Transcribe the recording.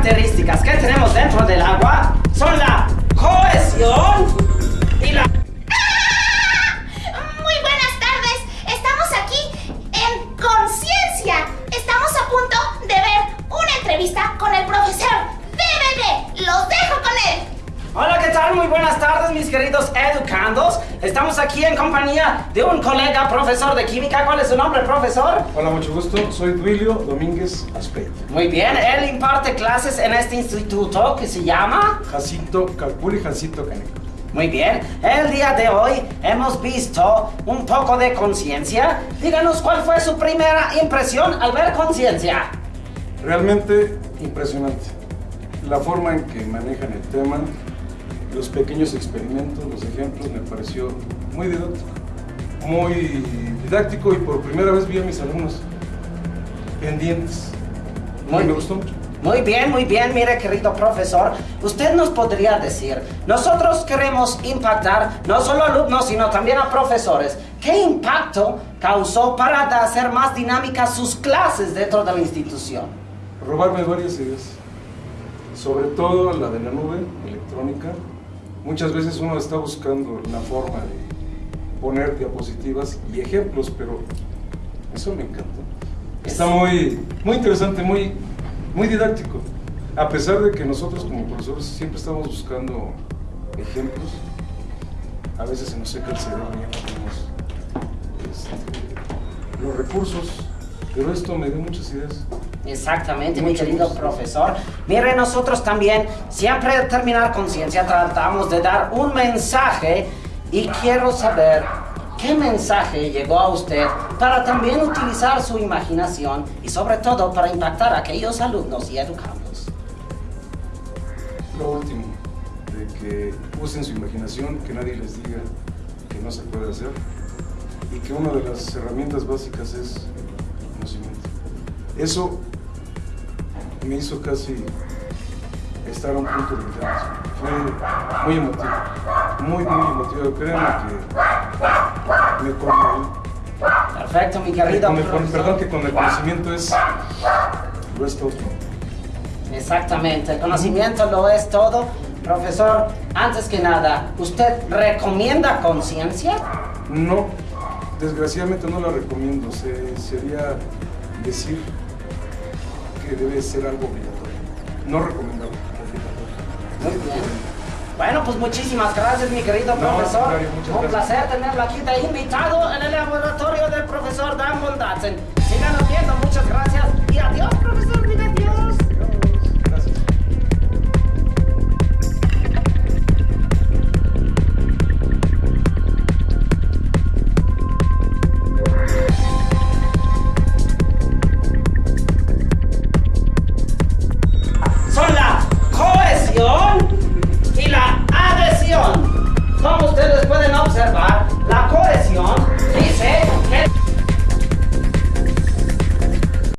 características que tenemos dentro del agua son la Muy buenas tardes, mis queridos educandos. Estamos aquí en compañía de un colega profesor de química. ¿Cuál es su nombre, profesor? Hola, mucho gusto. Soy Duilio Domínguez Aspeit. Muy bien, él imparte clases en este instituto que se llama... Jacinto Calpuli, Jacinto Caneco. Muy bien, el día de hoy hemos visto un poco de conciencia. Díganos cuál fue su primera impresión al ver conciencia. Realmente impresionante. La forma en que manejan el tema, los pequeños experimentos, los ejemplos, me pareció muy didáctico. Muy didáctico y por primera vez vi a mis alumnos pendientes. Muy me gustó mucho. Muy bien, muy bien, mire querido profesor, usted nos podría decir, nosotros queremos impactar no solo a alumnos, sino también a profesores. ¿Qué impacto causó para hacer más dinámicas sus clases dentro de la institución? robarme varias ideas, sobre todo la de la nube electrónica. Muchas veces uno está buscando la forma de poner diapositivas y ejemplos, pero eso me encanta. Está muy, muy interesante, muy, muy didáctico. A pesar de que nosotros como profesores siempre estamos buscando ejemplos, a veces se nos seca el cerebro y ya no tenemos este, los recursos, pero esto me dio muchas ideas. Exactamente, mi Mucho querido gusto. profesor. Mire, nosotros también, siempre al terminar conciencia, tratamos de dar un mensaje y quiero saber qué mensaje llegó a usted para también utilizar su imaginación y sobre todo para impactar a aquellos alumnos y educandos. Lo último, de que usen su imaginación, que nadie les diga que no se puede hacer y que una de las herramientas básicas es conocimiento. Eso me hizo casi estar a un punto de llanto. Fue muy emotivo, muy, muy emotivo. Créanme que me conmoví. Perfecto, mi Que querido con el- perdón, que con el conocimiento es, lo es todo. Exactamente, el conocimiento lo es todo. Profesor, antes que nada, ¿usted recomienda conciencia? No, desgraciadamente no la recomiendo. Se- sería decir que debe ser algo obligatorio. No recomendable, obligatorio. Bueno, pues muchísimas gracias, mi querido No, profesor. Un gracias. placer tenerlo aquí de invitado en el laboratorio del profesor Dan Bondatzen. Síganos viendo, muchas gracias.